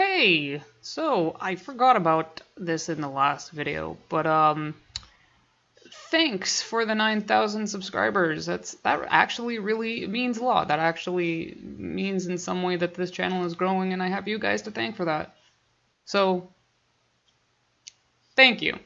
Hey, so I forgot about this in the last video, but um, thanks for the 9,000 subscribers. That's that actually really means a lot. That actually means in some way that this channel is growing, and I have you guys to thank for that. So, thank you.